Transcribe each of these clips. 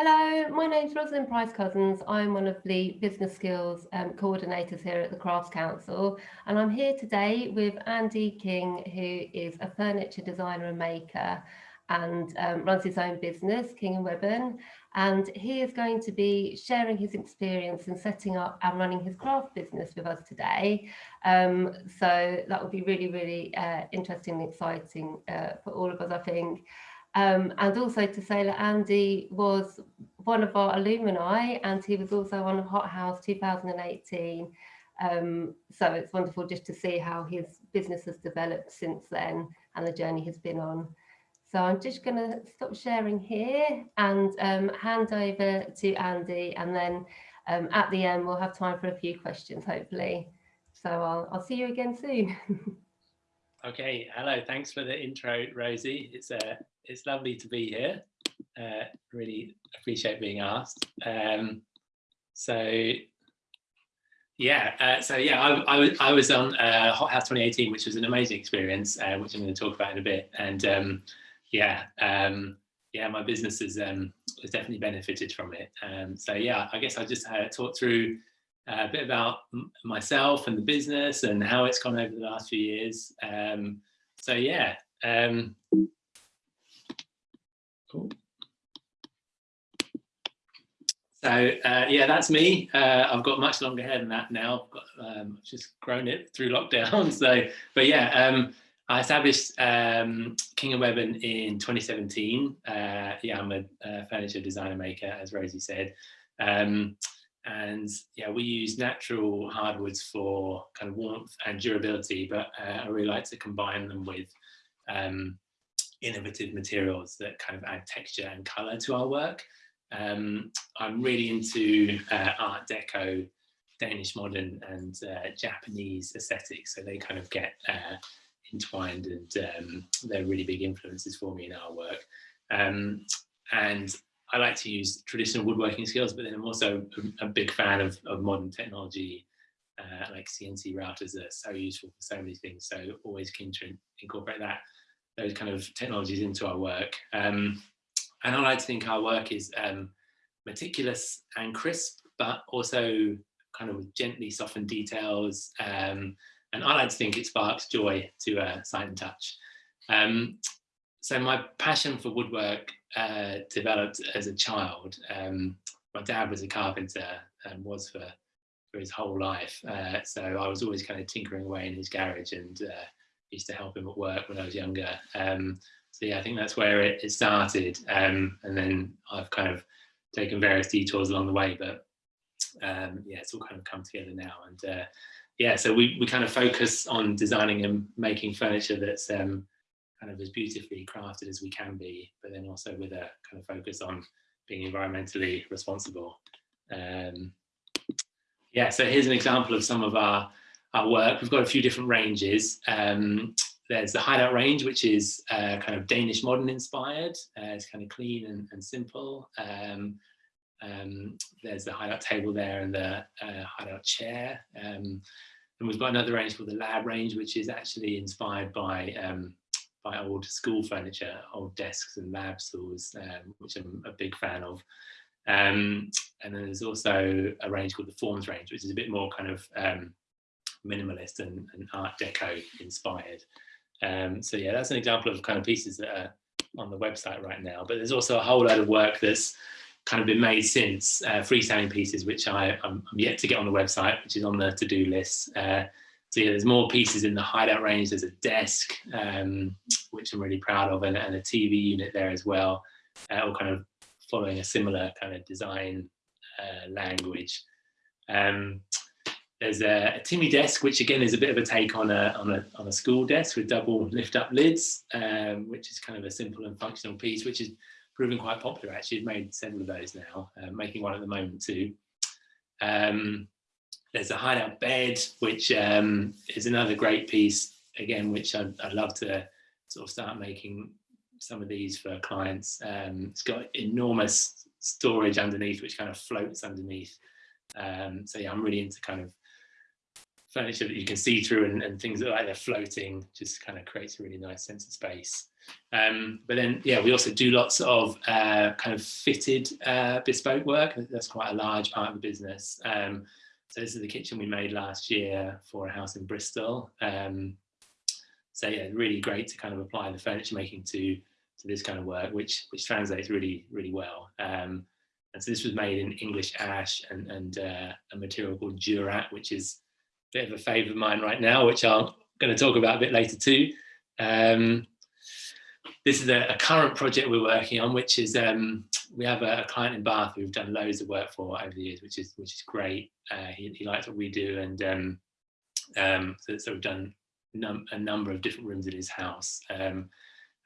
Hello, my name's Rosalind Price Cousins. I'm one of the business skills um, coordinators here at the Crafts Council and I'm here today with Andy King who is a furniture designer and maker and um, runs his own business, King and Webben, and he is going to be sharing his experience in setting up and running his craft business with us today. Um, so that will be really, really uh, interesting and exciting uh, for all of us, I think. Um, and also to say that Andy was one of our alumni and he was also on Hot House 2018. Um, so it's wonderful just to see how his business has developed since then and the journey has been on. So I'm just going to stop sharing here and um, hand over to Andy and then um, at the end we'll have time for a few questions hopefully. So I'll, I'll see you again soon. okay, hello, thanks for the intro Rosie. It's uh, it's lovely to be here. Uh, really appreciate being asked. Um, so yeah, uh, so yeah, I, I, was, I was on uh, Hot House 2018, which was an amazing experience, uh, which I'm going to talk about in a bit. And um, yeah, um, yeah, my business has, um, has definitely benefited from it. Um, so yeah, I guess I just uh, talk through a bit about myself and the business and how it's gone over the last few years. Um, so yeah, um, Cool. So uh, yeah, that's me. Uh, I've got much longer hair than that now. I've got, um, just grown it through lockdown. So, but yeah, um, I established um, King and Webben in 2017. Uh, yeah, I'm a, a, furniture designer maker, as Rosie said. Um, and yeah, we use natural hardwoods for kind of warmth and durability, but uh, I really like to combine them with um, innovative materials that kind of add texture and color to our work. Um, I'm really into uh, Art Deco, Danish modern and uh, Japanese aesthetics. So they kind of get uh, entwined and um, they're really big influences for me in our work. Um, and I like to use traditional woodworking skills, but then I'm also a, big fan of, of modern technology uh, like CNC routers are so useful for so many things. So always keen to incorporate that those kind of technologies into our work. Um, and I like to think our work is um, meticulous and crisp, but also kind of gently softened details. Um, and I like to think it sparks joy to uh, sight and touch. Um, so my passion for woodwork uh, developed as a child. Um, my dad was a carpenter and was for, for his whole life. Uh, so I was always kind of tinkering away in his garage and uh, used to help him at work when I was younger. Um, so yeah, I think that's where it, it started. Um, and then I've kind of taken various detours along the way, but um, yeah, it's all kind of come together now. And uh, yeah, so we, we kind of focus on designing and making furniture that's um, kind of as beautifully crafted as we can be, but then also with a kind of focus on being environmentally responsible. Um, yeah, so here's an example of some of our our work. We've got a few different ranges. Um, there's the hideout range, which is uh, kind of Danish modern inspired. Uh, it's kind of clean and, and simple. Um, um, there's the hideout table there and the uh, hideout chair. Um, and we've got another range called the lab range, which is actually inspired by um, by old school furniture, old desks and lab stools, um, which I'm a big fan of. Um, and then there's also a range called the forms range, which is a bit more kind of um, minimalist and, and Art Deco inspired. Um, so yeah, that's an example of kind of pieces that are on the website right now. But there's also a whole load of work that's kind of been made since uh, freestanding pieces, which I, I'm, I'm, yet to get on the website, which is on the to-do list. Uh, so yeah, there's more pieces in the hideout range. There's a desk, um, which I'm really proud of, and, and, a TV unit there as well, uh, all kind of following a similar kind of design uh, language. Um, there's a, a, Timmy desk, which again is a bit of a take on a, on a, on a school desk with double lift up lids, um, which is kind of a simple and functional piece, which is proving quite popular actually. I've made several of those now, uh, making one at the moment too. Um, there's a hideout bed, which um, is another great piece, again, which I'd, I'd, love to sort of start making some of these for clients. Um, it's got enormous storage underneath, which kind of floats underneath. Um, so yeah, I'm really into kind of furniture that you can see through and, and things that like they're floating just kind of creates a really nice sense of space. Um, but then, yeah, we also do lots of uh, kind of fitted uh, bespoke work. That's quite a large part of the business. Um, so this is the kitchen we made last year for a house in Bristol. Um, so yeah, really great to kind of apply the furniture making to to this kind of work, which which translates really really well. Um, and so this was made in English ash and and uh, a material called Durat, which is a bit of a favourite of mine right now, which I'm going to talk about a bit later too. Um, this is a, a, current project we're working on, which is um, we have a, a, client in Bath who we've done loads of work for over the years, which is which is great. Uh, he, he, likes what we do, and um, um, so, so, we've done num a number of different rooms in his house. Um,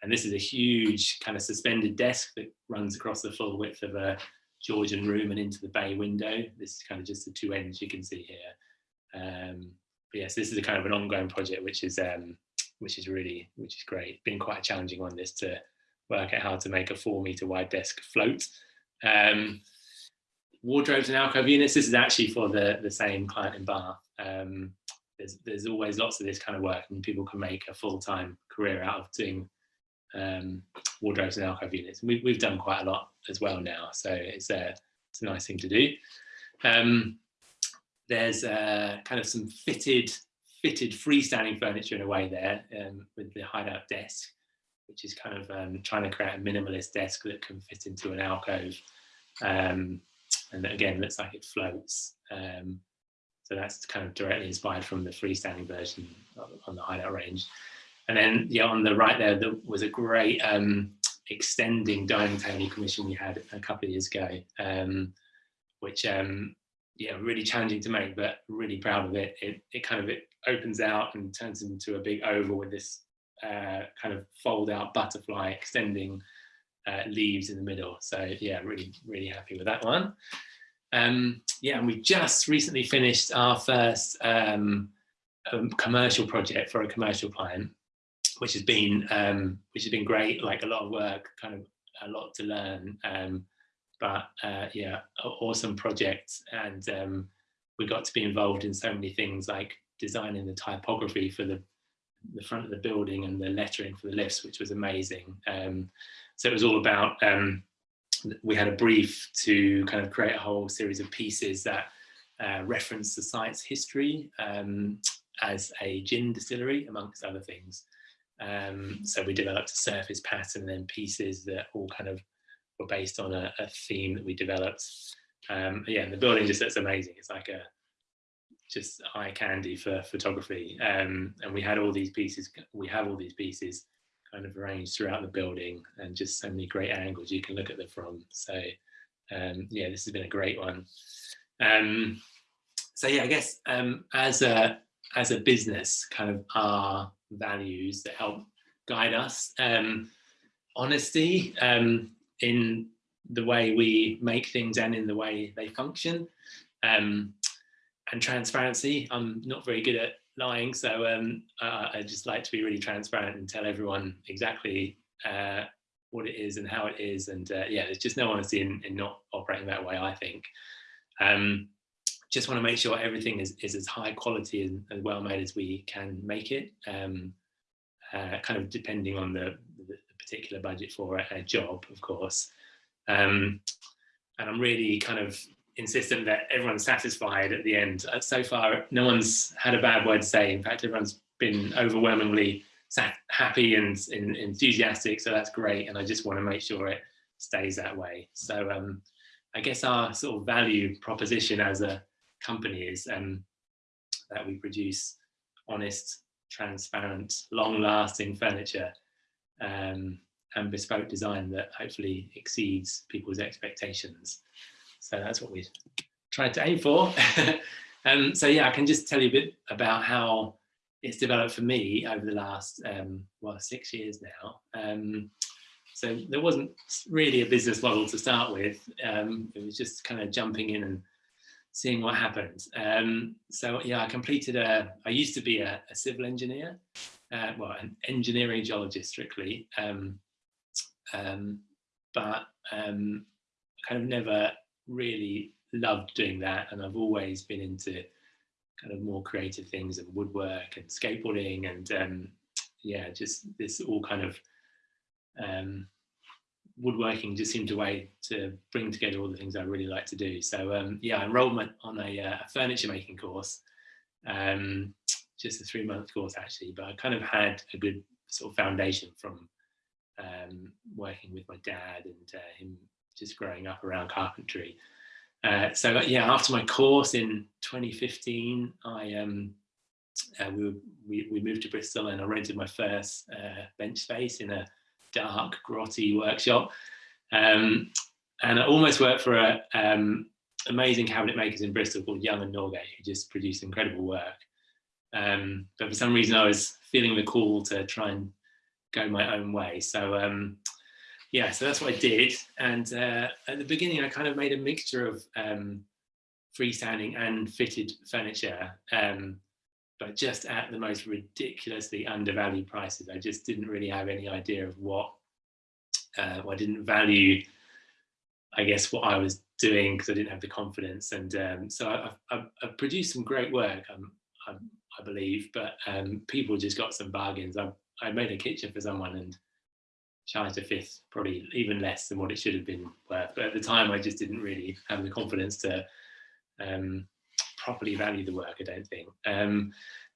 and this is a huge kind of suspended desk that runs across the full width of a Georgian room and into the bay window. This is kind of just the two ends you can see here. Um, but yes, this is a kind of an ongoing project, which is um, which is really, which is great. Been quite a challenging one this to work out how to make a four meter wide desk float. Um, wardrobes and alcove units, this is actually for the, the same client in Bath. Um, there's, there's always lots of this kind of work and people can make a full-time career out of doing um, wardrobes and alcove units. we, we've done quite a lot as well now, so it's a, it's a nice thing to do. Um, there's uh, kind of some fitted fitted freestanding furniture in a way there um, with the hideout desk, which is kind of um, trying to create a minimalist desk that can fit into an alcove. Um, and again, looks like it floats. Um, so that's kind of directly inspired from the freestanding version on the hideout range. And then yeah, on the right there, there was a great um, extending dining table commission we had a couple of years ago, um, which um, yeah, really challenging to make, but really proud of it. It, it kind of it opens out and turns into a big oval with this uh, kind of fold out butterfly extending uh, leaves in the middle. So yeah, really, really happy with that one. Um, yeah, and we just recently finished our first um, um, commercial project for a commercial client, which has been um, which has been great. Like a lot of work, kind of a lot to learn. Um, but uh, yeah, awesome project, and um, we got to be involved in so many things like designing the typography for the the front of the building and the lettering for the lifts, which was amazing. So it was all about, um, we had a brief to kind of create a whole series of pieces that uh, reference the site's history um, as a gin distillery, amongst other things. Um, so we developed a surface pattern and then pieces that all kind of were based on a, a theme that we developed. Um, yeah, the building just looks amazing. It's like a just eye candy for photography. Um, and we had all these pieces, we have all these pieces kind of arranged throughout the building and just so many great angles you can look at them from. So um, yeah, this has been a great one. Um, so yeah, I guess um, as a as a business, kind of our values that help guide us. Um, honesty um, in the way we make things and in the way they function. Um, and transparency. I'm not very good at lying, so um, uh, I just like to be really transparent and tell everyone exactly uh, what it is and how it is. And uh, yeah, there's just no honesty in, in, not operating that way, I think. Um, just want to make sure everything is, is as high quality and, and well made as we can make it, um, uh, kind of depending on the, the particular budget for a, a job, of course. Um, and I'm really kind of insistent that everyone's satisfied at the end. Uh, so far, no one's had a bad word to say. In fact, everyone's been overwhelmingly happy and, and, enthusiastic. So that's great. And I just want to make sure it stays that way. So um, I guess our sort of value proposition as a company is um, that we produce honest, transparent, long-lasting furniture um, and bespoke design that hopefully exceeds people's expectations. So that's what we tried to aim for. um, so yeah, I can just tell you a bit about how it's developed for me over the last, um, well, six years now. Um, so there wasn't really a business model to start with. Um, it was just kind of jumping in and seeing what happened. Um, so yeah, I completed a, I used to be a, a civil engineer, uh, well, an engineering geologist strictly, um, um, but um, kind of never really loved doing that and I've always been into kind of more creative things and woodwork and skateboarding and um, yeah, just this all kind of um, woodworking just seemed a way to bring together all the things I really like to do. So um, yeah, I enrolled on a, uh, furniture making course, um, just a three month course actually, but I kind of had a good sort of foundation from um, working with my dad and uh, him just growing up around carpentry. Uh, so yeah, after my course in 2015, I um, uh, we, were, we, we moved to Bristol and I rented my first uh, bench space in a dark, grotty workshop. Um, and I almost worked for a um, amazing cabinet makers in Bristol called Young and Norgate, who just produced incredible work. Um, but for some reason, I was feeling the call to try and go my own way. So um, yeah, so that's what I did. And uh, at the beginning, I kind of made a mixture of um, freestanding and fitted furniture, um, but just at the most ridiculously undervalued prices. I just didn't really have any idea of what, uh, I didn't value, I guess, what I was doing because I didn't have the confidence. And um, so I, I, I, produced some great work, um, I, I believe, but um, people just got some bargains. I, I made a kitchen for someone and charged a fifth, probably even less than what it should have been worth. But at the time, I just didn't really have the confidence to um, properly value the work, I don't think. Um,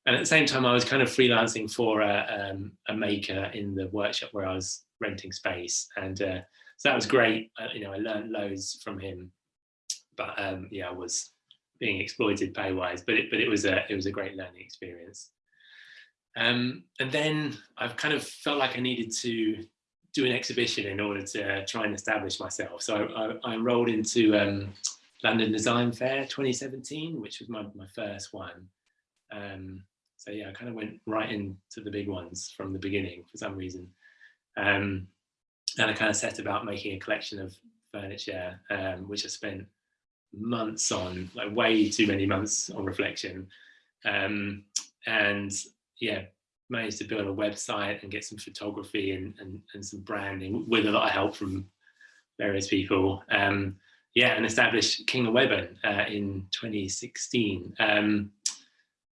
and at the same time, I was kind of freelancing for a, um, a maker in the workshop where I was renting space. And uh, so that was great. Uh, you know, I learned loads from him, but um, yeah, I was being exploited pay wise, but it, but it was a, it was a great learning experience. Um, and then I've kind of felt like I needed to do an exhibition in order to try and establish myself. So I, I, I enrolled into um, London Design Fair 2017, which was my, my first one. Um, so yeah, I kind of went right into the big ones from the beginning for some reason. Um, and I kind of set about making a collection of furniture, um, which I spent months on, like way too many months on reflection. Um, and yeah, managed to build a website and get some photography and, and, and some branding with a lot of help from various people. Um, yeah, and established King of Webben uh, in 2016. Um,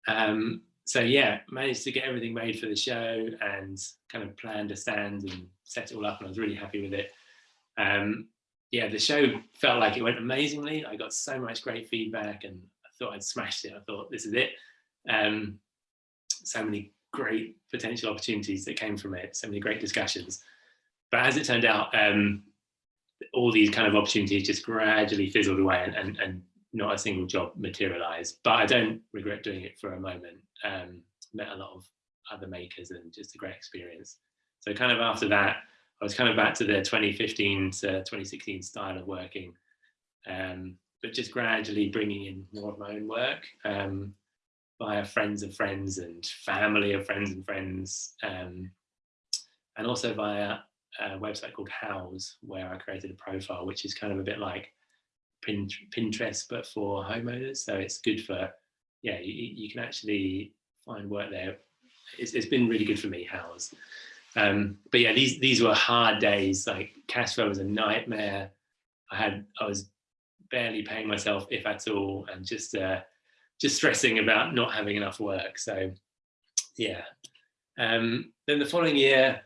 um, so yeah, managed to get everything made for the show and kind of planned a stand and set it all up and I was really happy with it. Um, yeah, the show felt like it went amazingly. I got so much great feedback and I thought I'd smashed it. I thought this is it. Um, so many great potential opportunities that came from it, so many great discussions. But as it turned out, um, all these kind of opportunities just gradually fizzled away and, and, and not a single job materialized. But I don't regret doing it for a moment. Um, met a lot of other makers and just a great experience. So kind of after that, I was kind of back to the 2015 to 2016 style of working, um, but just gradually bringing in more of my own work. Um, via friends of friends and family of friends and friends, um, and also via a website called Houzz, where I created a profile, which is kind of a bit like Pinterest, but for homeowners. So it's good for, yeah, you, you can actually find work there. It's, it's been really good for me, Houzz. Um, but yeah, these these were hard days. Like cash flow was a nightmare. I had I was barely paying myself, if at all, and just uh, just stressing about not having enough work. So yeah. Um, then the following year,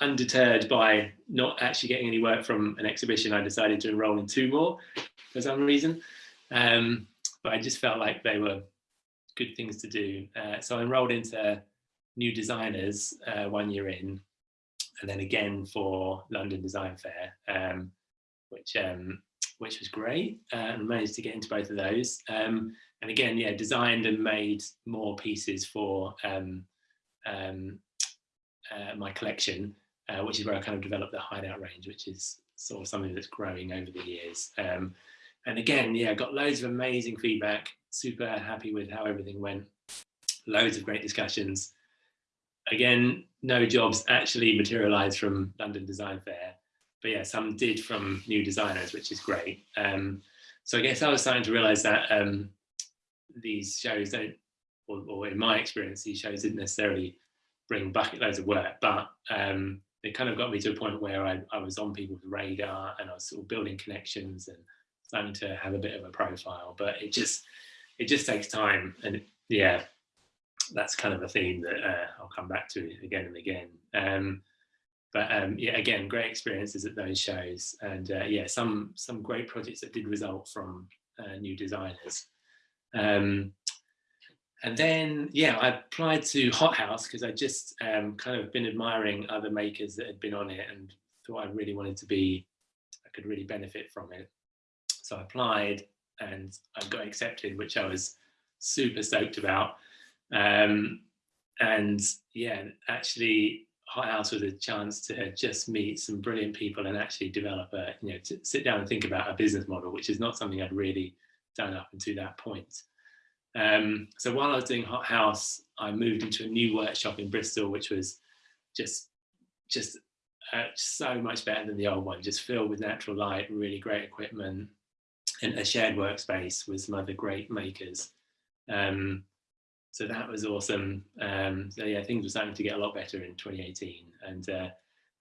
undeterred by not actually getting any work from an exhibition, I decided to enroll in two more for some reason. Um, but I just felt like they were good things to do. Uh, so I enrolled into New Designers uh, one year in, and then again for London Design Fair, um, which um, which was great, uh, and managed to get into both of those. Um, and again, yeah, designed and made more pieces for um, um, uh, my collection, uh, which is where I kind of developed the hideout range, which is sort of something that's growing over the years. Um, and again, yeah, got loads of amazing feedback, super happy with how everything went, loads of great discussions. Again, no jobs actually materialized from London Design Fair, but yeah, some did from new designers, which is great. Um, so I guess I was starting to realize that um, these shows don't, or, or, in my experience, these shows didn't necessarily bring bucket loads of work, but um, it kind of got me to a point where I, I was on people's radar and I was sort of building connections and starting to have a bit of a profile, but it just, it just takes time and yeah that's kind of a theme that uh, I'll come back to again and again um, but um, yeah again great experiences at those shows. And uh, yeah some some great projects that did result from uh, new designers. Um, and then yeah I applied to Hothouse because I just um, kind of been admiring other makers that had been on it and thought I really wanted to be I could really benefit from it. So I applied and I got accepted, which I was super stoked about. Um, and yeah, actually Hothouse was a chance to just meet some brilliant people and actually develop a, you know, to sit down and think about a business model, which is not something I'd really done up until that point. Um, so while I was doing Hot House, I moved into a new workshop in Bristol, which was just, just uh, so much better than the old one, just filled with natural light, really great equipment, and a shared workspace with some other great makers. Um, so that was awesome. Um, so yeah, things were starting to get a lot better in 2018. And uh,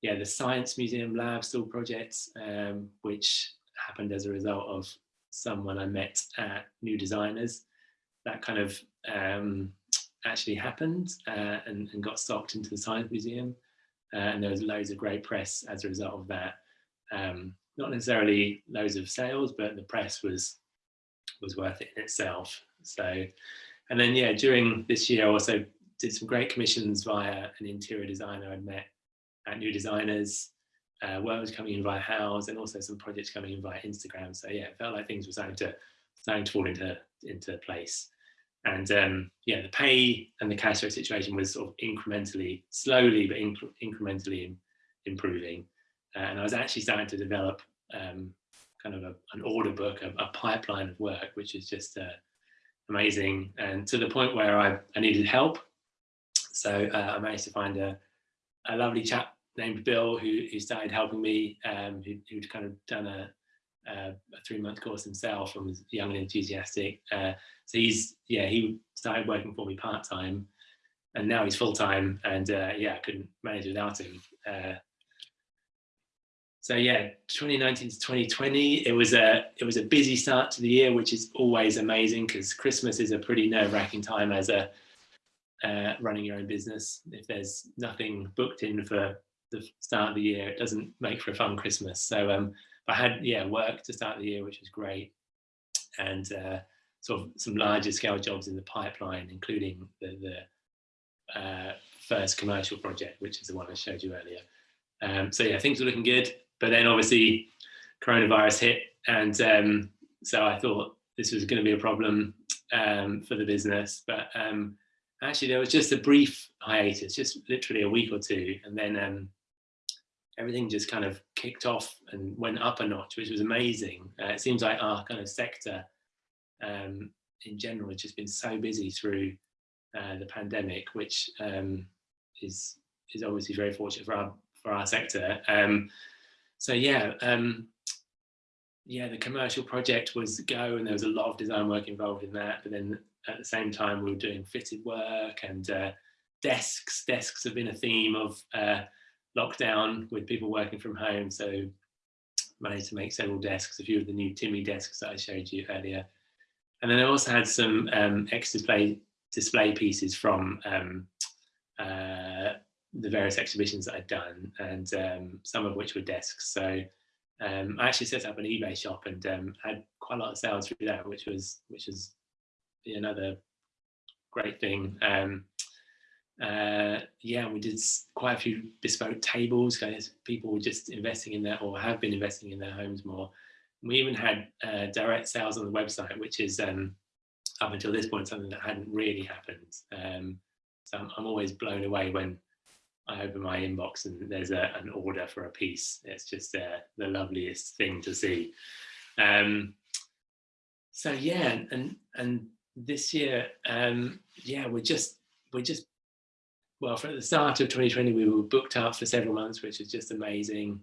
yeah, the Science Museum Lab Stool projects, um, which happened as a result of someone I met at New Designers, that kind of um, actually happened uh, and, and, got stocked into the Science Museum. Uh, and there was loads of great press as a result of that. Um, not necessarily loads of sales, but the press was was worth it in itself. So, and then yeah, during this year I also did some great commissions via an interior designer I'd met at New Designers. Uh, work was coming in via Houzz and also some projects coming in via Instagram. So yeah, it felt like things were starting to starting to fall into into place. And um, yeah, the pay and the cash flow situation was sort of incrementally, slowly but inc incrementally improving. Uh, and I was actually starting to develop um, kind of a, an order book, a, a, pipeline of work, which is just uh, amazing. And to the point where I, I needed help. So uh, I managed to find a, a lovely chap named Bill who, who started helping me, um, who, who'd kind of done a, a, three month course himself and was young and enthusiastic. Uh, so he's, yeah, he started working for me part time and now he's full time and uh, yeah, I couldn't manage without him. So yeah, 2019 to 2020, it was a it was a busy start to the year, which is always amazing because Christmas is a pretty nerve-wracking time as a uh, running your own business. If there's nothing booked in for the start of the year, it doesn't make for a fun Christmas. So um, I had yeah work to start the year, which was great, and uh, sort of some larger scale jobs in the pipeline, including the the uh, first commercial project, which is the one I showed you earlier. Um, so yeah, things are looking good. But then obviously coronavirus hit and um, so I thought this was going to be a problem um, for the business. But um, actually there was just a brief hiatus, just literally a week or two. And then um, everything just kind of kicked off and went up a notch, which was amazing. Uh, it seems like our kind of sector um, in general has just been so busy through uh, the pandemic, which um, is is obviously very fortunate for our for our sector. Um, so yeah, um, yeah, the commercial project was go and there was a lot of design work involved in that. But then at the same time, we were doing fitted work and uh, desks. Desks have been a theme of uh, lockdown with people working from home. So managed to make several desks, a few of the new Timmy desks that I showed you earlier. And then I also had some um, display display pieces from um, uh, the various exhibitions that I'd done and um, some of which were desks. So um, I actually set up an eBay shop and um, had quite a lot of sales through that, which was which was another great thing. Um, uh, yeah, we did quite a few bespoke tables because people were just investing in that or have been investing in their homes more. We even had uh, direct sales on the website, which is um, up until this point something that hadn't really happened. Um, so I'm, I'm always blown away when I open my inbox and there's a, an order for a piece. It's just uh, the loveliest thing to see. Um, so yeah, and and this year, um, yeah, we're just we're just well, for the start of 2020, we were booked up for several months, which is just amazing.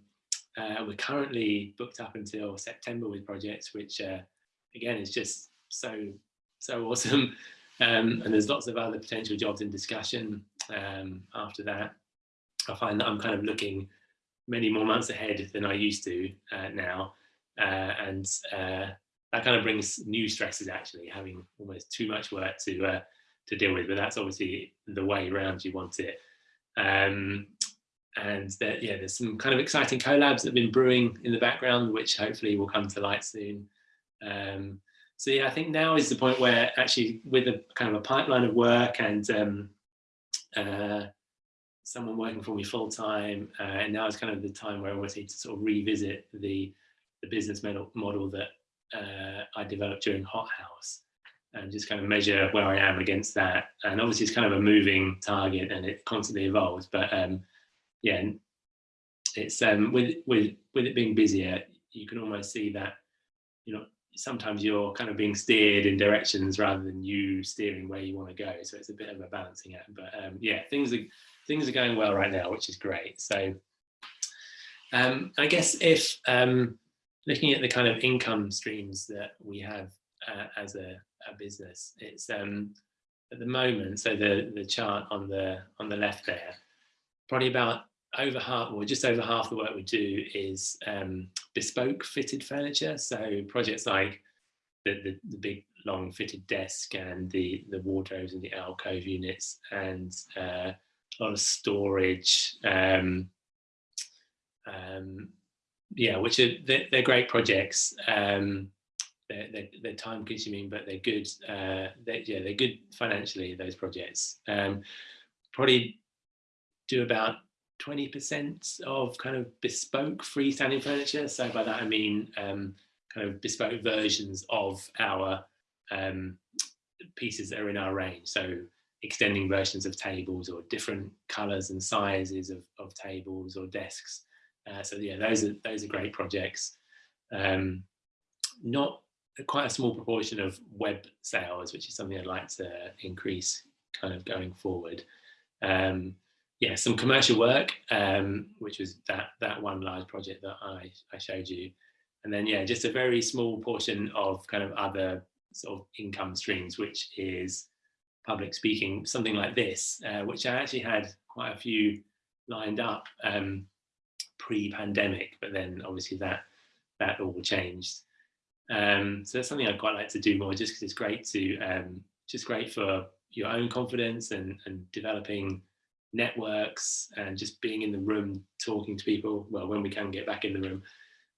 Uh, we're currently booked up until September with projects, which uh, again is just so so awesome. Um, and there's lots of other potential jobs in discussion um, after that. I find that I'm kind of looking many more months ahead than I used to uh, now. Uh, and uh, that kind of brings new stresses actually, having almost too much work to uh, to deal with. But that's obviously the way around you want it. Um, and there, yeah, there's some kind of exciting collabs that have been brewing in the background, which hopefully will come to light soon. Um, so yeah, I think now is the point where actually with a kind of a pipeline of work and um, uh, someone working for me full time, uh, and now is kind of the time where I want to sort of revisit the the business model model that uh, I developed during Hot House and just kind of measure where I am against that. And obviously it's kind of a moving target and it constantly evolves, but um, yeah, it's um, with with with it being busier, you can almost see that you know sometimes you're kind of being steered in directions rather than you steering where you want to go. So it's a bit of a balancing act. But um, yeah, things are things are going well right now, which is great. So um, I guess if um, looking at the kind of income streams that we have uh, as a, a, business, it's um, at the moment. So the the chart on the on the left there, probably about over half or just over half the work we do is um, bespoke fitted furniture. So projects like the, the, the, big long fitted desk and the, the wardrobes and the alcove units and uh, lot of storage. Um, um, yeah, which are, they're, they're great projects. Um, they're, they're, they're, time consuming, but they're good. Uh, they're, yeah, they're good financially, those projects. Um, probably do about 20% of kind of bespoke freestanding furniture. So by that I mean um, kind of bespoke versions of our um, pieces that are in our range. So extending versions of tables or different colors and sizes of, of tables or desks. Uh, so yeah, those are those are great projects. Um, not quite a small proportion of web sales, which is something I'd like to increase kind of going forward. Um, yeah, some commercial work, um, which was that that one large project that I, I showed you. And then, yeah, just a very small portion of kind of other sort of income streams, which is public speaking, something like this, uh, which I actually had quite a few lined up um, pre-pandemic, but then obviously that that all changed. Um, so that's something I'd quite like to do more, just because it's great to, um, just great for your own confidence and, and developing networks and just being in the room talking to people well when we can get back in the room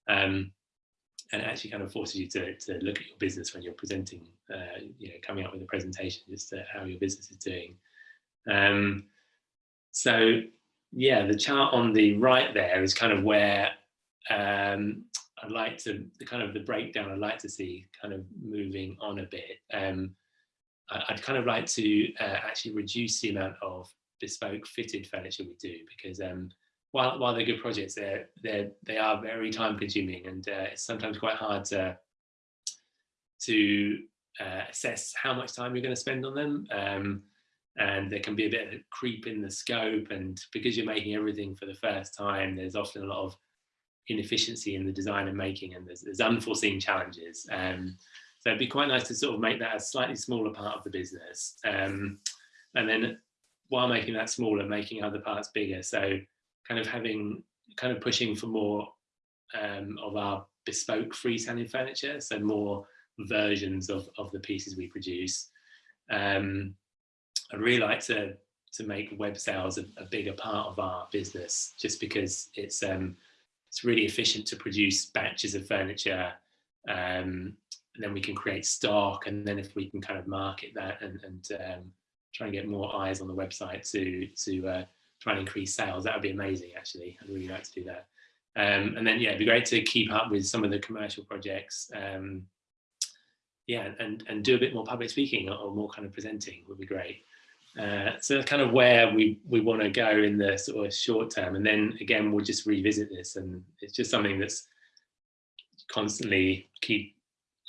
um, and it actually kind of forces you to, to look at your business when you're presenting uh, you know coming up with a presentation just to how your business is doing. Um, so yeah the chart on the right there is kind of where um, I'd like to the kind of the breakdown I'd like to see kind of moving on a bit. Um, I'd kind of like to uh, actually reduce the amount of bespoke fitted furniture we do because um, while, while they're good projects, they're, they're, they are very time consuming and uh, it's sometimes quite hard to, to uh, assess how much time you're going to spend on them. Um, and there can be a bit of a creep in the scope and because you're making everything for the first time, there's often a lot of inefficiency in the design and making and there's, there's unforeseen challenges. Um, so it'd be quite nice to sort of make that a slightly smaller part of the business. Um, and then while making that smaller, making other parts bigger. So kind of having, kind of pushing for more um, of our bespoke freestanding furniture. So more versions of, of the pieces we produce. Um, I'd really like to, to make web sales a, a, bigger part of our business, just because it's, um, it's really efficient to produce batches of furniture um, and then we can create stock and then if we can kind of market that and, and um, try and get more eyes on the website to to uh, try and increase sales. That would be amazing, actually. I'd really like to do that. Um, and then, yeah, it'd be great to keep up with some of the commercial projects. Um, yeah, and, and do a bit more public speaking or, or more kind of presenting would be great. Uh, so that's kind of where we, we want to go in the sort of short term. And then again, we'll just revisit this and it's just something that's constantly keep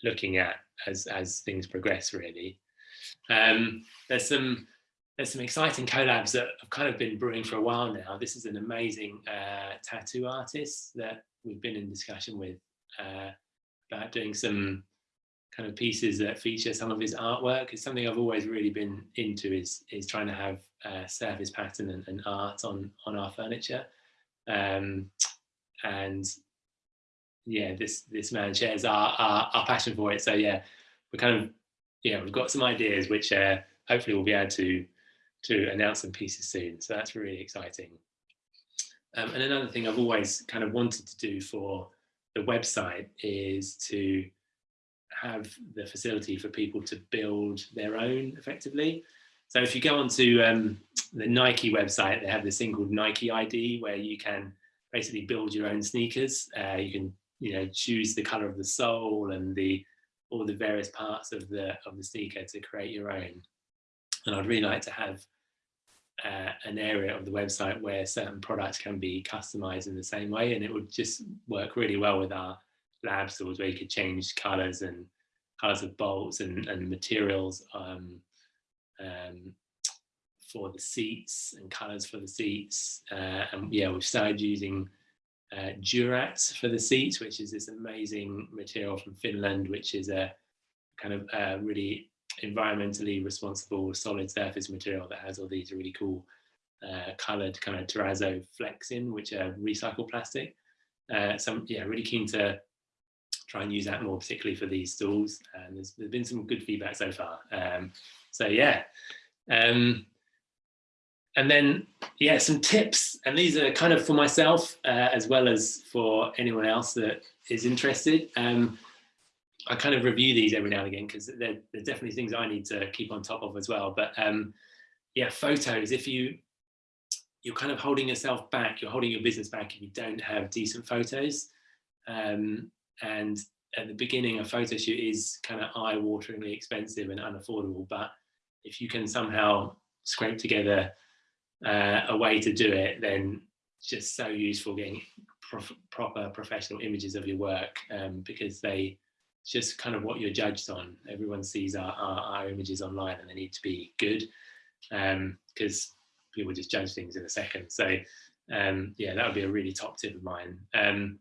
looking at as, as things progress really. Um, there's some there's some exciting collabs that have kind of been brewing for a while now. This is an amazing uh, tattoo artist that we've been in discussion with uh, about doing some kind of pieces that feature some of his artwork. It's something I've always really been into is, is trying to have uh, surface pattern and, and, art on, on our furniture. Um, and yeah, this this man shares our, our, our passion for it. So yeah, we're kind of yeah, we've got some ideas which uh, hopefully we'll be able to to announce some pieces soon. So that's really exciting. Um, and another thing I've always kind of wanted to do for the website is to have the facility for people to build their own effectively. So if you go onto um, the Nike website, they have this thing called Nike ID where you can basically build your own sneakers. Uh, you can, you know, choose the color of the sole and the all the various parts of the of the sneaker to create your own. And I'd really like to have uh, an area of the website where certain products can be customized in the same way, and it would just work really well with our lab stools where you could change colors and colors of bolts and, and materials um, um, for the seats and colors for the seats. Uh, and yeah, we've started using uh, for the seats, which is this amazing material from Finland, which is a kind of uh, really environmentally responsible solid surface material that has all these really cool uh, colored kind of terrazzo flecks in, which are recycled plastic. Uh, so I'm yeah, really keen to try and use that more, particularly for these stools. And there's, there's been some good feedback so far. Um, so yeah. Um, and then, yeah, some tips. And these are kind of for myself uh, as well as for anyone else that is interested. Um, I kind of review these every now and again because they're, they're, definitely things I need to keep on top of as well. But um, yeah, photos, if you, you're kind of holding yourself back, you're holding your business back if you don't have decent photos. Um, and at the beginning, a photo shoot is kind of eye-wateringly expensive and unaffordable. But if you can somehow scrape together uh, a way to do it, then it's just so useful getting prof proper professional images of your work um, because they just kind of what you're judged on. Everyone sees our, our, our images online and they need to be good because um, people just judge things in a second. So um, yeah, that would be a really top tip of mine. Um,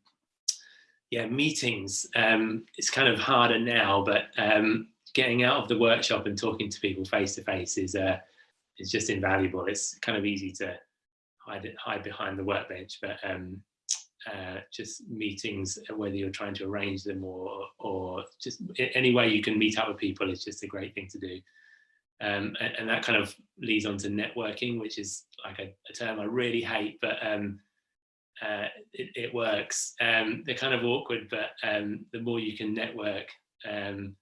yeah, meetings, um, it's kind of harder now, but um, getting out of the workshop and talking to people face to face is uh, is just invaluable. It's kind of easy to hide it, hide behind the workbench, but um, uh, just meetings, whether you're trying to arrange them or or just any way you can meet up with people is just a great thing to do. Um, and, and, that kind of leads on to networking, which is like a, a term I really hate, but um, uh, it, it, works. Um, they're kind of awkward, but um, the more you can network, um,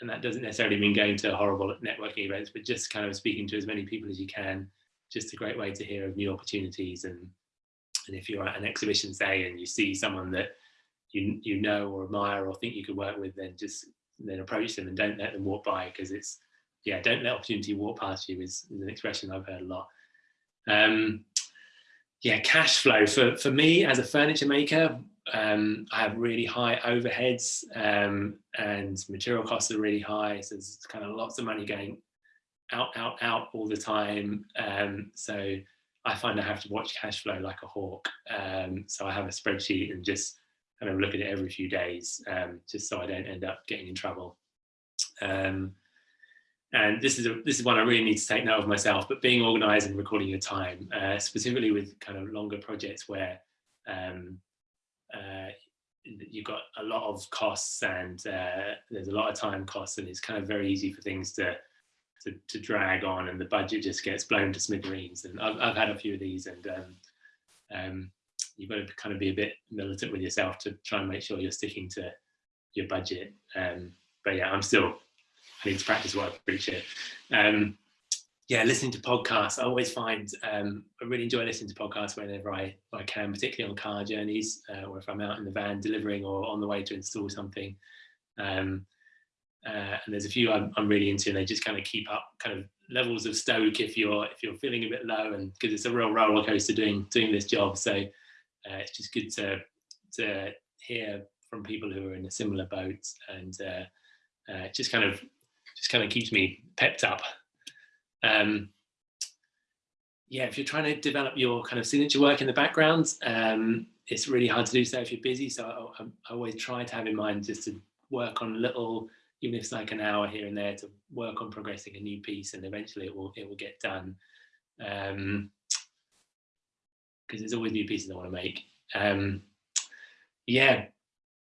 and that doesn't necessarily mean going to horrible networking events, but just kind of speaking to as many people as you can, just a great way to hear of new opportunities. And, and if you're at an exhibition, say, and you see someone that you, you know or admire or think you could work with, then just then approach them and don't let them walk by because it's, yeah, don't let opportunity walk past you is, is an expression I've heard a lot. Um, yeah, cash flow for, for me as a furniture maker, um, I have really high overheads um, and material costs are really high. So there's kind of lots of money going out, out, out all the time. Um, so I find I have to watch cash flow like a hawk. Um, so I have a spreadsheet and just kind of look at it every few days, um, just so I don't end up getting in trouble. Um, and this is a, this is one I really need to take note of myself, but being organized and recording your time, uh, specifically with kind of longer projects where um, uh, you've got a lot of costs and uh, there's a lot of time costs and it's kind of very easy for things to, to, to drag on and the budget just gets blown to smithereens. And I've, I've had a few of these and um, um, you've got to kind of be a bit militant with yourself to try and make sure you're sticking to your budget. Um, but yeah, I'm still I need to practice what I preach here. Um, yeah, listening to podcasts, I always find um, I really enjoy listening to podcasts whenever I, I can, particularly on car journeys, uh, or if I'm out in the van delivering or on the way to install something. Um, uh, and there's a few I'm, I'm, really into, and they just kind of keep up kind of levels of stoke if you're if you're feeling a bit low, and because it's a real roller coaster doing doing this job. So uh, it's just good to to hear from people who are in a similar boat and uh, uh, just kind of just kind of keeps me pepped up. Um, yeah, if you're trying to develop your kind of signature work in the background, um, it's really hard to do so if you're busy. So I, I, always try to have in mind just to work on little, even if it's like an hour here and there, to work on progressing a new piece, and eventually it will it will get done. Because um, there's always new pieces I want to make. Um, yeah,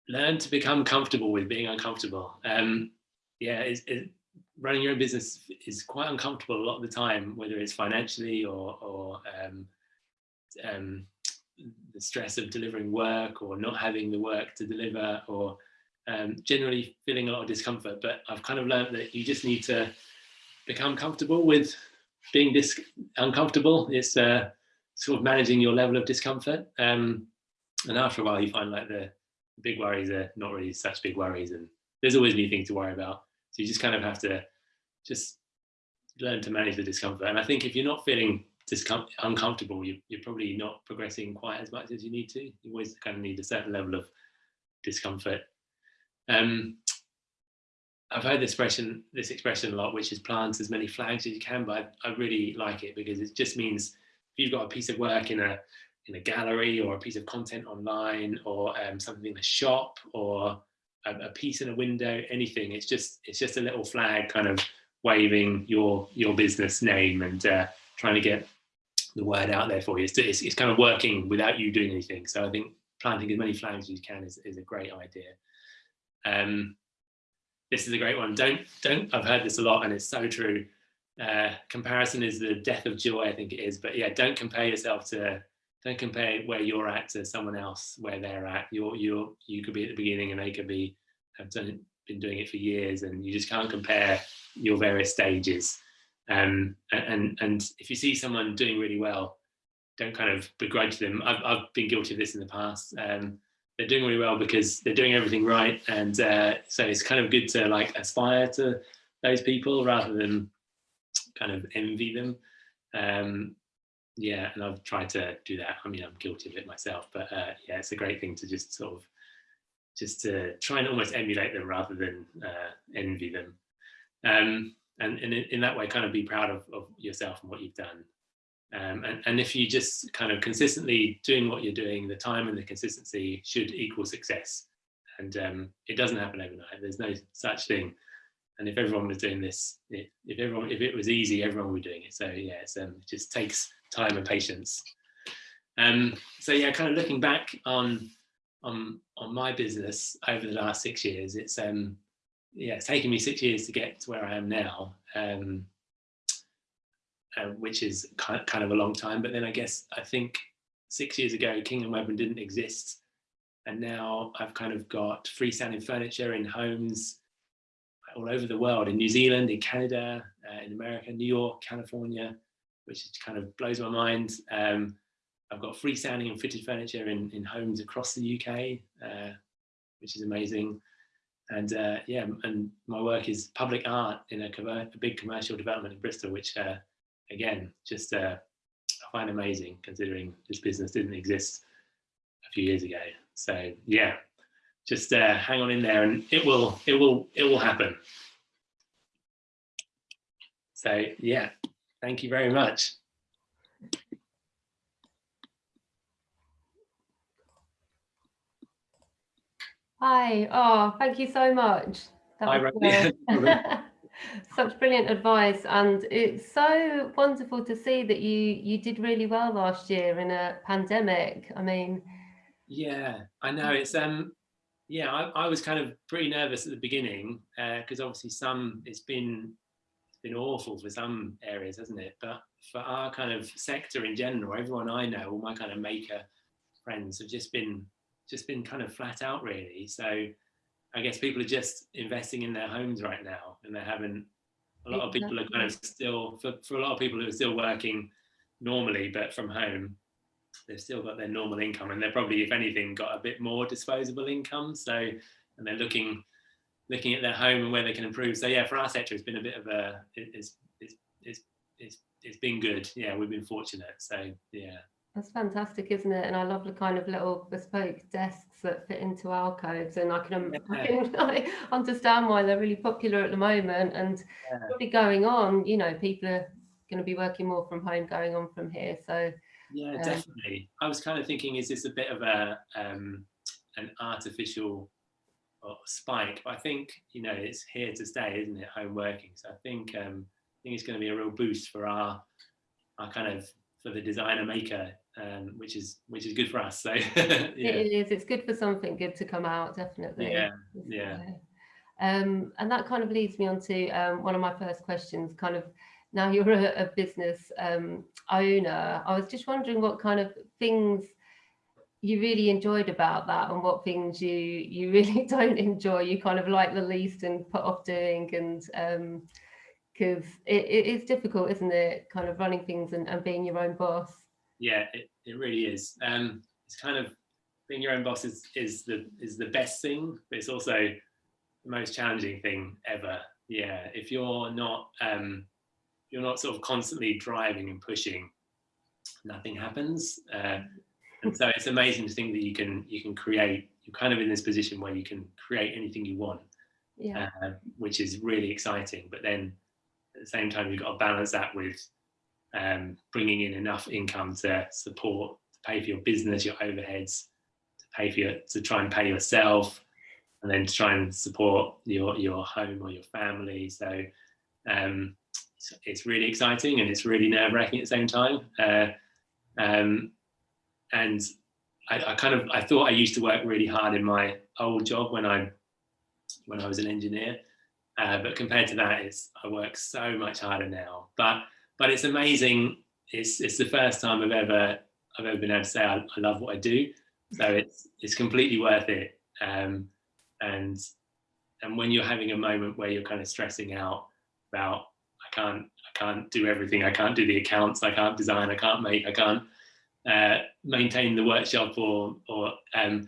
learn to become comfortable with being uncomfortable. Um, yeah, it's, it, running your own business is quite uncomfortable a lot of the time, whether it's financially or, or um, um, the stress of delivering work or not having the work to deliver or um, generally feeling a lot of discomfort. But I've kind of learned that you just need to become comfortable with being dis uncomfortable. It's uh, sort of managing your level of discomfort. Um, and after a while, you find like the big worries are not really such big worries, and there's always new things to worry about. So you just kind of have to just learn to manage the discomfort. And I think if you're not feeling uncomfortable, you, you're probably not progressing quite as much as you need to. You always kind of need a certain level of discomfort. Um, I've heard this expression, this expression a lot, which is plant as many flags as you can, but I, I really like it because it just means if you've got a piece of work in a in a gallery or a piece of content online or um, something in a shop or a, a, piece in a window, anything. It's just it's just a little flag kind of waving your your business name and uh, trying to get the word out there for you. It's, it's, it's, kind of working without you doing anything. So I think planting as many flags as you can is, is a great idea. Um, this is a great one. Don't don't. I've heard this a lot, and it's so true. Uh, comparison is the death of joy. I think it is. But yeah, don't compare yourself to don't compare where you're at to someone else where they're at. You're you're you could be at the beginning and they could be have done been doing it for years, and you just can't compare your various stages. Um, and and if you see someone doing really well, don't kind of begrudge them. I've I've been guilty of this in the past. Um, they're doing really well because they're doing everything right, and uh, so it's kind of good to like aspire to those people rather than kind of envy them. Um, yeah, and I've tried to do that. I mean, I'm guilty of it myself, but uh, yeah, it's a great thing to just sort of just to try and almost emulate them rather than uh, envy them. Um, and, and in, that way, kind of be proud of, of yourself and what you've done. Um, and, and if you just kind of consistently doing what you're doing, the time and the consistency should equal success. And um, it doesn't happen overnight. There's no such thing and if everyone was doing this, if, if everyone, if it was easy, everyone would be doing it. So yeah, um, it just takes time and patience. Um, so yeah, kind of looking back on on on my business over the last six years, it's um yeah, it's taken me six years to get to where I am now, um, uh, which is kind of, a long time. But then I guess I think six years ago, King and Webben didn't exist, and now I've kind of got freestanding furniture in homes all over the world, in New Zealand, in Canada, uh, in America, New York, California, which kind of blows my mind. Um, I've got freestanding and fitted furniture in, in homes across the UK, uh, which is amazing. And uh, yeah, and my work is public art in a, a big commercial development in Bristol, which uh, again, just uh, I find amazing considering this business didn't exist a few years ago. So yeah, just uh, hang on in there and it will it will it will happen. So yeah thank you very much. Hi. Oh thank you so much. That Hi, such brilliant advice and it's so wonderful to see that you you did really well last year in a pandemic i mean yeah i know it's um yeah, I, I, was kind of pretty nervous at the beginning because uh, obviously some it's been it's been awful for some areas, hasn't it? But for our kind of sector in general, everyone I know, all my kind of maker friends have just been just been kind of flat out really. So I guess people are just investing in their homes right now, and they're having a lot of people are kind of still for, for a lot of people who are still working normally but from home they've still got their normal income and they're probably, if anything, got a bit more disposable income. So, and they're looking looking at their home and where they can improve. So yeah, for our sector, it's been a bit of a, it's, it's, it's, it's, it's been good. Yeah, we've been fortunate. So yeah. That's fantastic, isn't it? And I love the kind of little bespoke desks that fit into alcoves, and I can, yeah. I can I understand why they're really popular at the moment. And yeah. probably going on, you know, people are going to be working more from home going on from here. So yeah, um, definitely. I was kind of thinking, is this a bit of a um, an artificial uh, spike? But I think you know it's here to stay, isn't it? Home working. So I think um, I think it's going to be a real boost for our our kind of for the designer maker, um, which is which is good for us. So yeah. it is. It's good for something good to come out, definitely. Yeah, yeah. Um, and that kind of leads me on to um, one of my first questions. Kind of now you're a, a business um, owner. I was just wondering what kind of things you really enjoyed about that and what things you you really don't enjoy you kind of like the least and put off doing and um because it, it is difficult isn't it kind of running things and, and being your own boss? Yeah it, it really is. Um it's kind of being your own boss is is the is the best thing but it's also the most challenging thing ever. Yeah if you're not um you're not sort of constantly driving and pushing nothing happens. Uh, and so it's amazing to think that you can you can create you're kind of in this position where you can create anything you want yeah. uh, which is really exciting but then at the same time you've got to balance that with um, bringing in enough income to support to pay for your business your overheads to pay for your to try and pay yourself and then to try and support your your home or your family. So um, it's, really exciting and it's really nerve-wracking at the same time. Uh, um, and I, I, kind of I thought I used to work really hard in my old job when I when I was an engineer, uh, but compared to that, it's I work so much harder now. But but it's amazing. It's it's the first time I've ever I've ever been able to say I, I love what I do. So it's it's completely worth it. Um, and and when you're having a moment where you're kind of stressing out about I can't I can't do everything. I can't do the accounts. I can't design. I can't make. I can't uh, maintain the workshop or or um,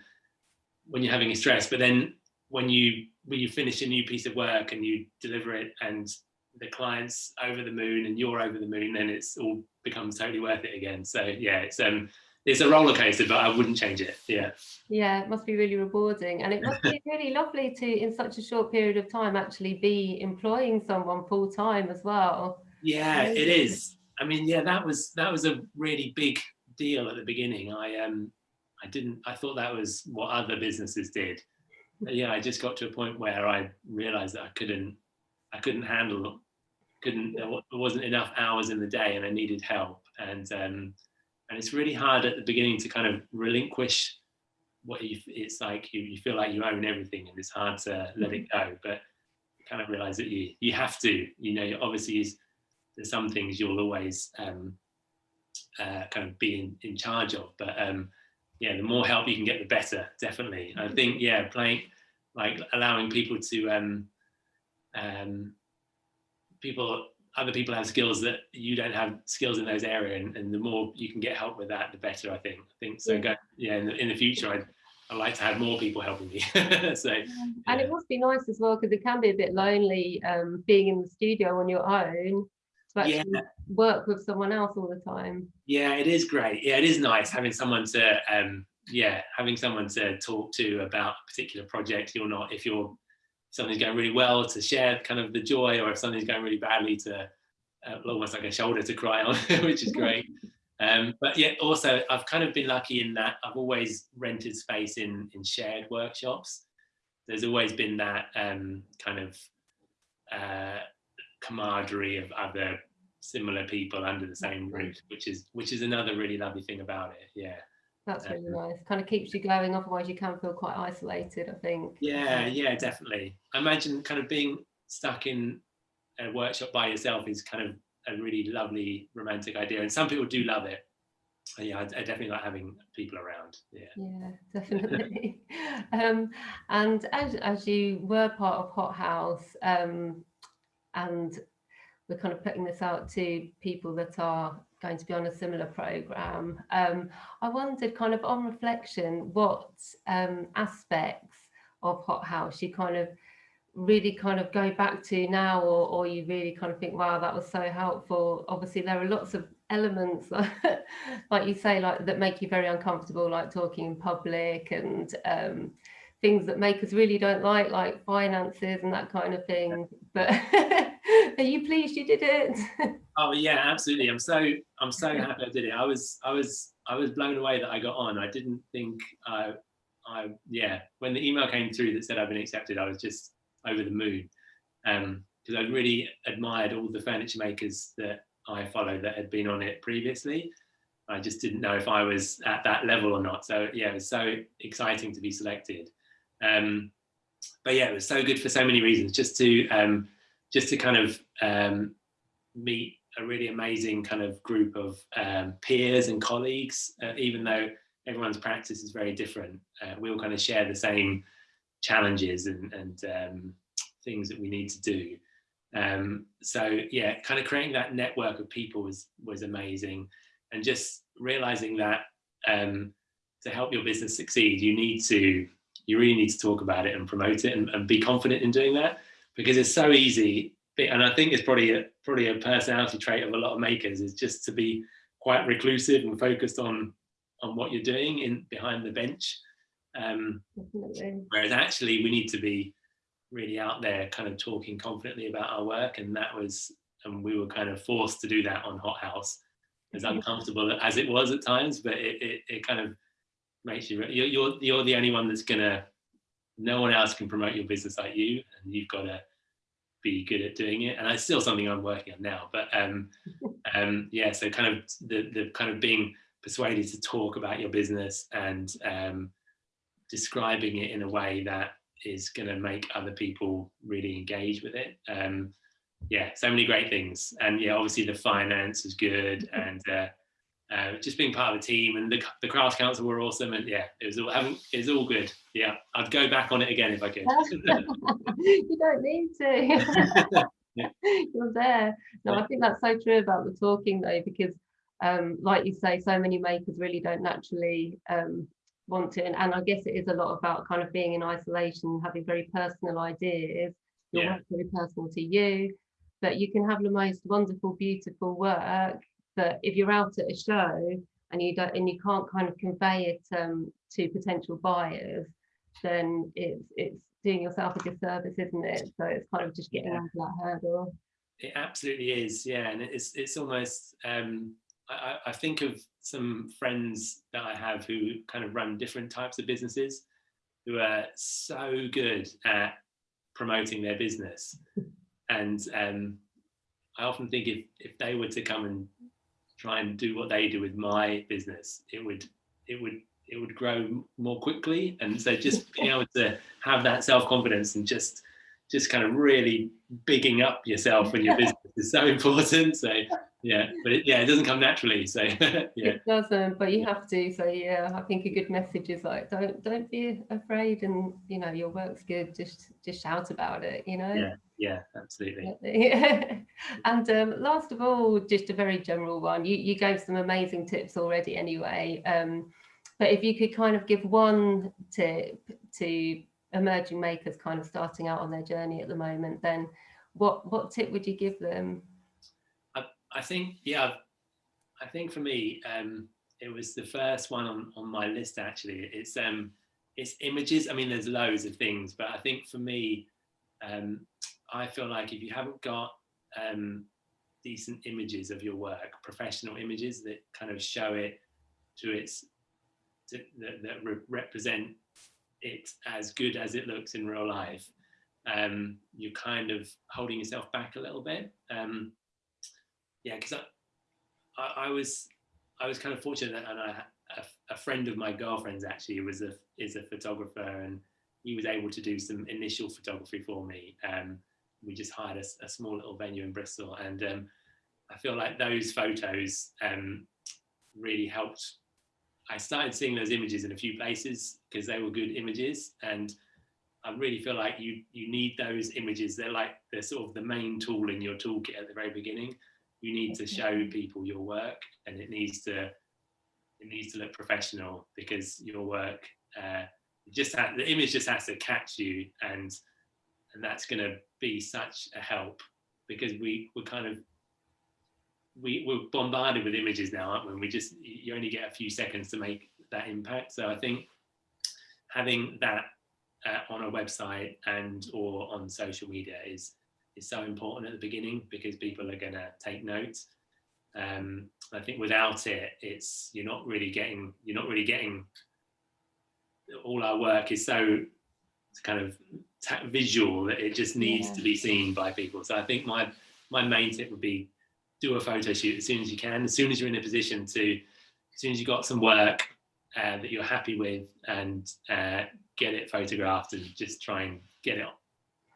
when you're having a stress. But then when you when you finish a new piece of work and you deliver it and the client's over the moon and you're over the moon, then it's all becomes totally worth it again. So yeah, it's um it's a roller coaster, but I wouldn't change it. Yeah. Yeah, it must be really rewarding. And it must be really lovely to, in such a short period of time, actually be employing someone full time as well. Yeah, it is. I mean, yeah, that was that was a really big deal at the beginning. I um I didn't I thought that was what other businesses did. Yeah, I just got to a point where I realized that I couldn't I couldn't handle couldn't there wasn't enough hours in the day and I needed help. And um and it's really hard at the beginning to kind of relinquish what you it's like you, you feel like you own everything and it's hard to let it go. But kind of realize that you you have to you know obviously there's some things you'll always um uh, kind of be in, in charge of. But um, yeah, the more help you can get, the better, definitely. I think, yeah, playing, like allowing people to, um, um, people, other people have skills that you don't have skills in those areas. And, and the more you can get help with that, the better, I think. I think so. Yeah, go, yeah in, the, in the future, I'd, I'd like to have more people helping me. so, yeah. and it must be nice as well because it can be a bit lonely um, being in the studio on your own actually yeah. work with someone else all the time. Yeah, it is great. Yeah, it is nice having someone to um yeah, having someone to talk to about a particular project. You're not if you're something's going really well to share kind of the joy, or if something's going really badly to uh, almost like a shoulder to cry on, which is great. Um, but yet also I've kind of been lucky in that I've always rented space in in shared workshops. There's always been that um, kind of uh, camaraderie of other similar people under the same roof, which is which is another really lovely thing about it. Yeah. That's really um, nice. Kind of keeps you going. Otherwise, you can feel quite isolated. I think. Yeah, yeah, definitely. I imagine kind of being stuck in a workshop by yourself is kind of a really lovely romantic idea, and some people do love it. Yeah, I, I definitely like having people around. Yeah. Yeah, definitely. um, and as as you were part of Hot House, um, and we're kind of putting this out to people that are going to be on a similar program. Um, I wondered kind of on reflection, what um, aspects of Hot House you kind of really kind of go back to now or, or you really kind of think, wow, that was so helpful. Obviously, there are lots of elements, like you say, like that make you very uncomfortable, like talking in public and um, things that make us really don't like, like finances and that kind of thing. But are you pleased you did it? oh yeah, absolutely. I'm so I'm so happy I did it. I was I was I was blown away that I got on. I didn't think I I yeah. When the email came through that said I've been accepted, I was just over the moon. Um, because I really admired all the furniture makers that I followed that had been on it previously. I just didn't know if I was at that level or not. So yeah, it was so exciting to be selected. Um, but yeah, it was so good for so many reasons. Just to um, just to kind of um, meet a really amazing kind of group of um, peers and colleagues, uh, even though everyone's practice is very different. Uh, we all kind of share the same challenges and, and um, things that we need to do. Um, so yeah, kind of creating that network of people was was amazing, and just realizing that um, to help your business succeed, you need to you really need to talk about it and promote it and, and be confident in doing that because it's so easy. And I think it's probably a, probably a personality trait of a lot of makers is just to be quite reclusive and focused on on what you're doing in behind the bench. Um, whereas actually we need to be really out there kind of talking confidently about our work and that was and we were kind of forced to do that on hot house as uncomfortable as it was at times but it, it, it kind of makes you you're, you're you're the only one that's gonna no one else can promote your business like you and you've got to be good at doing it and it's still something i'm working on now but um um yeah so kind of the the kind of being persuaded to talk about your business and um describing it in a way that is going to make other people really engage with it. Um, yeah, so many great things. And yeah, obviously the finance is good and uh, uh, just being part of the team and the, the crafts council were awesome. And yeah, it was all, having, it was all good. Yeah, I'd go back on it again if I could. you don't need to. You're there. No, I think that's so true about the talking though, because um, like you say, so many makers really don't naturally um, want to, and, and I guess it is a lot about kind of being in isolation, having very personal ideas. Your yeah. very personal to you, but you can have the most wonderful, beautiful work. But if you're out at a show and you don't and you can't kind of convey it um, to potential buyers, then it's it's doing yourself a disservice, isn't it? So it's kind of just getting yeah. over that hurdle. It absolutely is, yeah, and it's it's almost um, I, I think of some friends that I have who kind of run different types of businesses who are so good at promoting their business. And um, I often think if, if they were to come and try and do what they do with my business, it would it would it would grow more quickly. And so just being able to have that self-confidence and just just kind of really bigging up yourself and your business is so important. So yeah but it, yeah it doesn't come naturally. So yeah. It doesn't but you have to. So yeah i think a good message is like don't don't be afraid and you know your work's good. Just just shout about it you know? Yeah yeah absolutely and um, last of all just a very general one you you gave some amazing tips already anyway um, but if you could kind of give one tip to emerging makers kind of starting out on their journey at the moment then what what tip would you give them I think, yeah, I think for me, um, it was the first one on, on my list actually. It's um, it's images. I mean, there's loads of things, but I think for me, um, I feel like if you haven't got um, decent images of your work, professional images that kind of show it to its to, that, that re represent it as good as it looks in real life, um, you're kind of holding yourself back a little bit. Um, yeah, because I, I, I, was I was kind of fortunate, and I, a, a, friend of my girlfriend's actually was a is a photographer, and he was able to do some initial photography for me. Um, we just hired a, a, small little venue in Bristol, and um, I feel like those photos um, really helped. I started seeing those images in a few places because they were good images, and I really feel like you you need those images. They're like they're sort of the main tool in your toolkit at the very beginning you need to show people your work and it needs to it needs to look professional because your work uh, just ha- the image just has to catch you and and that's going to be such a help because we we're kind of we, we're bombarded with images now aren't we we just you only get a few seconds to make that impact so i think having that uh, on a website and or on social media is is so important at the beginning because people are going to take notes. Um, I think without it, it's you're not really getting you're not really getting all our work is so kind of visual that it just needs yeah. to be seen by people. So I think my my main tip would be do a photo shoot as soon as you can, as soon as you're in a position to as soon as you've got some work uh, that you're happy with and uh, get it photographed and just try and get it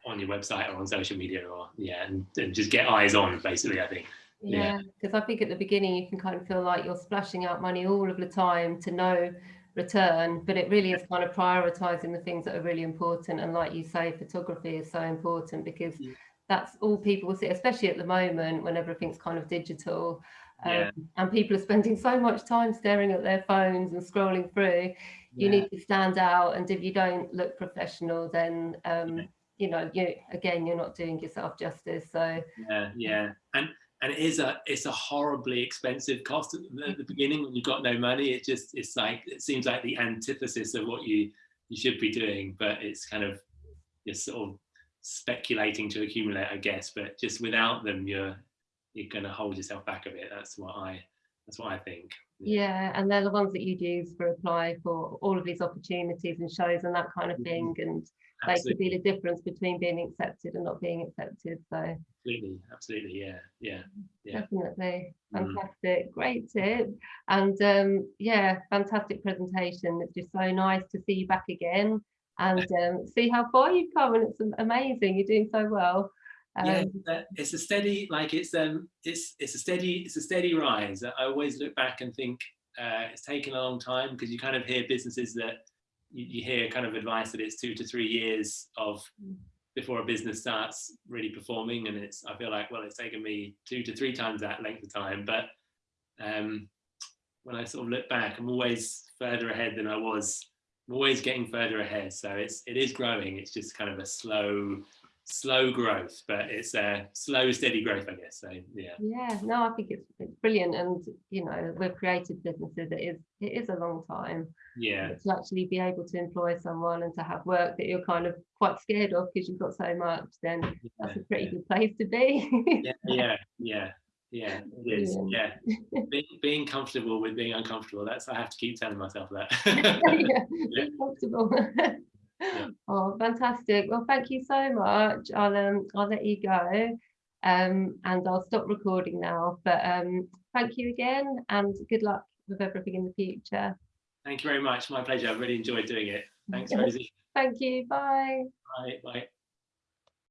on your website or on social media or yeah and, and just get eyes on basically i think yeah because i think at the beginning you can kind of feel like you're splashing out money all of the time to no return but it really is kind of prioritizing the things that are really important. And like you say photography is so important because Yeah. that's all people will see especially at the moment when everything's kind of digital. Um, Yeah. and people are spending so much time staring at their phones and scrolling through. You Yeah. need to stand out and if you don't look professional then um you know you again you're not doing yourself justice. So yeah. yeah. And and it is a it's a horribly expensive cost. At the, at the beginning when you've got no money it just it's like it seems like the antithesis of what you you should be doing. But it's kind of you're sort of speculating to accumulate i guess. But just without them you're you're going to hold yourself back a bit. That's what i that's what i think. Yeah. And they're the ones that you'd use for apply for all of these opportunities and shows and that kind of Mhm. thing. And they could absolutely. be the difference between being accepted and not being accepted so. Absolutely absolutely yeah yeah Yeah. definitely. Mm. fantastic great tip. And um yeah fantastic presentation. It's just so nice to see you back again and um, see how far you've come and it's amazing you're doing so well. Yeah um, uh, it's a steady like it's um it's it's a steady it's a steady rise. I always look back and think uh it's taken a long time because you kind of hear businesses that you, you hear kind of advice that it's two to three years of before a business starts really performing and it's i feel like well it's taken me two to three times that length of time. But um when i sort of look back i'm always further ahead than i was. I'm always getting further ahead. So it's it is growing. It's just kind of a slow slow growth, but it's a slow, steady growth, I guess. So yeah, Yeah, no, I think it's, it's brilliant. And, you know, with creative businesses, it is, it is a long time yeah, to actually be able to employ someone and to have work that you're kind of quite scared of because you've got so much, then that's a pretty good place to be. yeah, yeah, yeah, yeah, it is. Yeah, being, being comfortable with being uncomfortable. That's I have to keep telling myself that. yeah, Yeah. be Oh, fantastic. Well, thank you so much. I'll um I'll let you go. Um and I'll stop recording now. But um thank you again and good luck with everything in the future. Thank you very much. My pleasure. I've really enjoyed doing it. Thanks, Rosie. Thank you. Bye. Bye. Bye.